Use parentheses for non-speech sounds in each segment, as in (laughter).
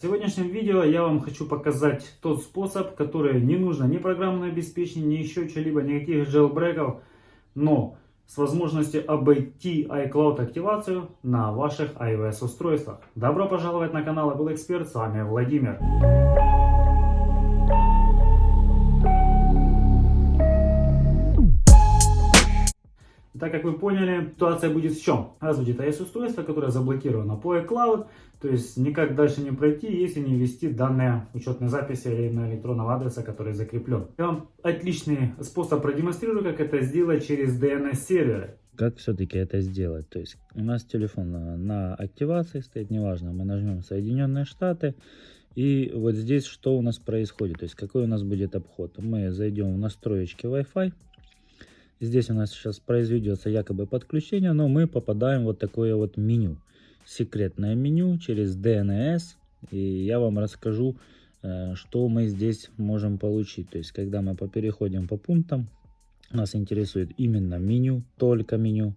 В сегодняшнем видео я вам хочу показать тот способ, который не нужно ни программное обеспечение, ни еще что-либо, никаких джелбреков, но с возможностью обойти iCloud активацию на ваших iOS устройствах. Добро пожаловать на канал Apple Expert, с вами Владимир. Так как вы поняли, ситуация будет в чем? Будет iOS-устройство, которое заблокировано по iCloud, то есть никак дальше не пройти, если не ввести данные учетной записи или на электронного адреса, который закреплен. Я вам отличный способ продемонстрирую, как это сделать через DNS-серверы. Как все-таки это сделать? То есть у нас телефон на, на активации стоит, неважно, мы нажмем Соединенные Штаты, и вот здесь что у нас происходит, то есть какой у нас будет обход. Мы зайдем в настройки Wi-Fi, Здесь у нас сейчас произведется якобы подключение, но мы попадаем в вот такое вот меню. Секретное меню через DNS. И я вам расскажу, э, что мы здесь можем получить. То есть, когда мы переходим по пунктам, нас интересует именно меню, только меню.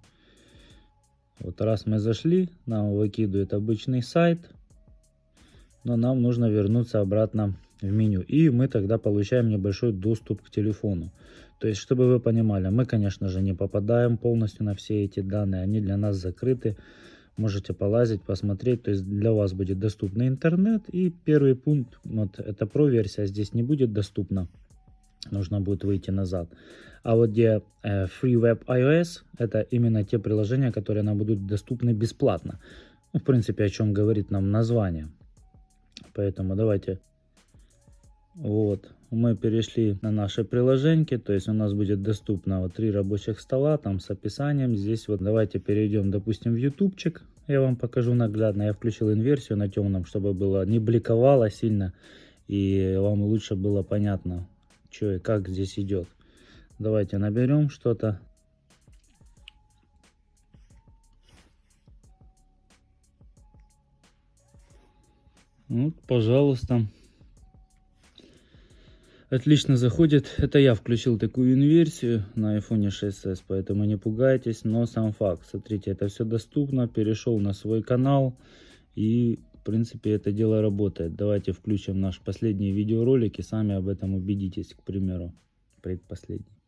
Вот раз мы зашли, нам выкидывает обычный сайт, но нам нужно вернуться обратно в меню. И мы тогда получаем небольшой доступ к телефону. То есть, чтобы вы понимали, мы, конечно же, не попадаем полностью на все эти данные, они для нас закрыты. Можете полазить, посмотреть, то есть для вас будет доступный интернет. И первый пункт, вот это про версия, здесь не будет доступна, нужно будет выйти назад. А вот где э, Free Web iOS, это именно те приложения, которые нам будут доступны бесплатно. Ну, в принципе, о чем говорит нам название. Поэтому давайте вот, мы перешли на наши приложеньки, то есть у нас будет доступно вот три рабочих стола, там с описанием. Здесь вот давайте перейдем, допустим, в ютубчик. Я вам покажу наглядно. Я включил инверсию на темном, чтобы было не бликовало сильно и вам лучше было понятно, что и как здесь идет. Давайте наберем что-то. Вот, пожалуйста отлично заходит. Это я включил такую инверсию на iPhone 6s, поэтому не пугайтесь. Но сам факт, смотрите, это все доступно. Перешел на свой канал и в принципе это дело работает. Давайте включим наш последний видеоролик и сами об этом убедитесь, к примеру, предпоследний.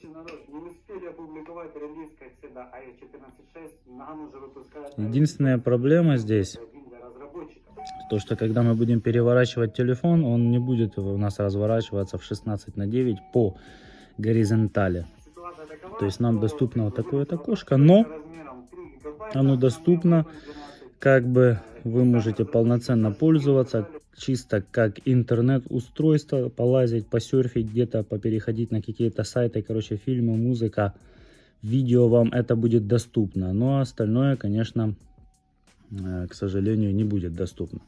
Короче, народ, не успели опубликовать релиз, как всегда, iOS 14.6, нам уже выпускают... Единственная проблема здесь то, что когда мы будем переворачивать телефон, он не будет у нас разворачиваться в 16 на 9 по горизонтали. То есть нам доступно вот такое вот окошко, но оно доступно, как бы вы можете полноценно пользоваться, чисто как интернет-устройство, полазить, посерфить где-то, попереходить на какие-то сайты, короче, фильмы, музыка, видео вам это будет доступно. Но остальное, конечно, Э, к сожалению, не будет доступно.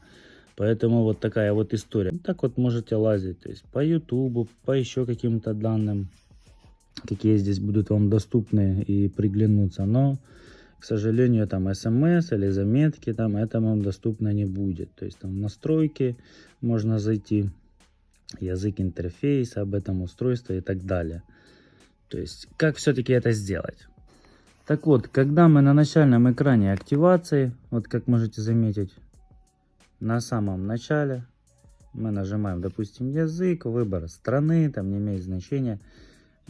Поэтому вот такая вот история. Так вот можете лазить, то есть по YouTube, по еще каким-то данным, какие здесь будут вам доступны и приглянуться. Но, к сожалению, там смс или заметки, там это вам доступно не будет. То есть там настройки можно зайти, язык интерфейса, об этом устройстве и так далее. То есть, как все-таки это сделать? Так вот, когда мы на начальном экране активации, вот как можете заметить, на самом начале мы нажимаем, допустим, язык, выбор страны, там не имеет значения.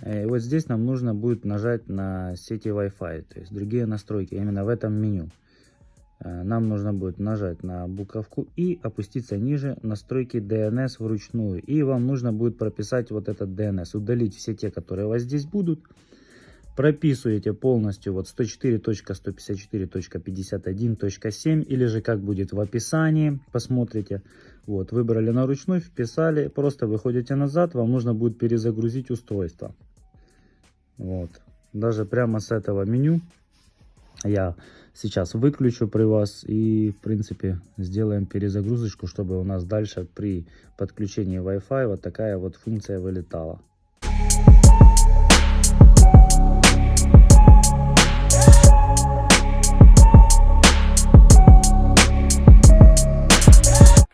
И вот здесь нам нужно будет нажать на сети Wi-Fi, то есть другие настройки, именно в этом меню. Э, нам нужно будет нажать на буковку и опуститься ниже настройки DNS вручную. И вам нужно будет прописать вот этот DNS, удалить все те, которые у вас здесь будут прописываете полностью вот 104.154.51.7 или же как будет в описании, посмотрите. Вот, выбрали на ручной, вписали, просто выходите назад, вам нужно будет перезагрузить устройство. Вот, даже прямо с этого меню я сейчас выключу при вас и в принципе сделаем перезагрузочку, чтобы у нас дальше при подключении Wi-Fi вот такая вот функция вылетала.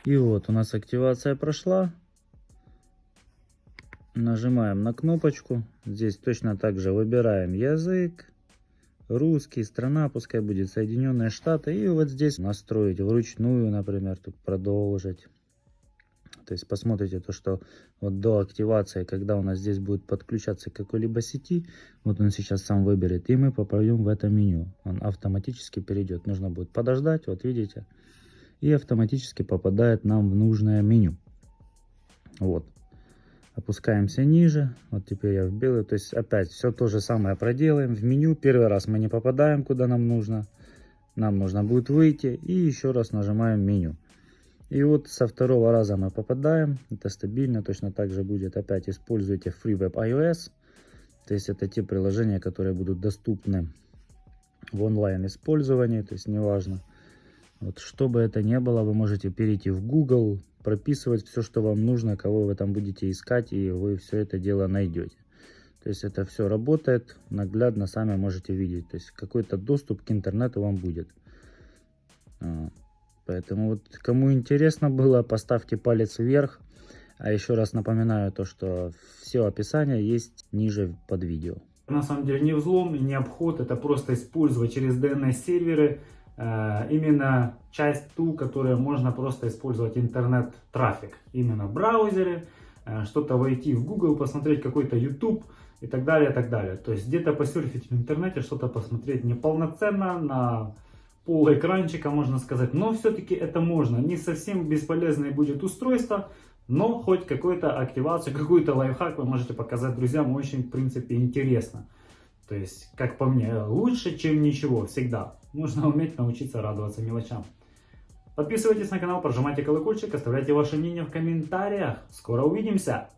И вот у нас активация прошла. Нажимаем на кнопочку. Здесь точно так же выбираем язык, русский, страна пускай будет Соединенные Штаты. И вот здесь настроить вручную, например, тут продолжить. То есть посмотрите то, что вот до активации, когда у нас здесь будет подключаться к какой-либо сети, вот он сейчас сам выберет, и мы попадем в это меню. Он автоматически перейдет. Нужно будет подождать, вот видите, и автоматически попадает нам в нужное меню. Вот. Опускаемся ниже. Вот теперь я в белый. То есть опять все то же самое проделаем. В меню первый раз мы не попадаем, куда нам нужно. Нам нужно будет выйти. И еще раз нажимаем меню. И вот со второго раза мы попадаем. Это стабильно. Точно так же будет. Опять используйте FreeWeb iOS. То есть это те приложения, которые будут доступны в онлайн использовании. То есть неважно. Вот, что бы это ни было, вы можете перейти в Google, прописывать все, что вам нужно, кого вы там будете искать, и вы все это дело найдете. То есть это все работает, наглядно сами можете видеть. То есть какой-то доступ к интернету вам будет. А, поэтому вот кому интересно было, поставьте палец вверх. А еще раз напоминаю то, что все описание есть ниже под видео. На самом деле не взлом не обход, это просто использовать через DNS серверы именно часть ту, которая можно просто использовать интернет-трафик. Именно в браузере, э, что-то войти в Google, посмотреть какой-то YouTube и так далее, и так далее. То есть где-то посерфить в интернете, что-то посмотреть неполноценно, на пол экранчика, можно сказать. Но все-таки это можно. Не совсем бесполезное будет устройство, но хоть какую-то активацию, (laughs) какой-то лайфхак вы можете показать друзьям. Очень, в принципе, интересно. То есть, как по мне, лучше, чем ничего, всегда. Нужно уметь научиться радоваться мелочам. Подписывайтесь на канал, прожимайте колокольчик, оставляйте ваше мнение в комментариях. Скоро увидимся!